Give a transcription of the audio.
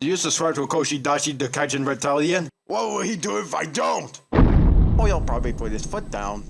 Do you subscribe to Koshi Dashi the Kaijin Battalion? What will he do if I don't? Oh, he'll probably put his foot down.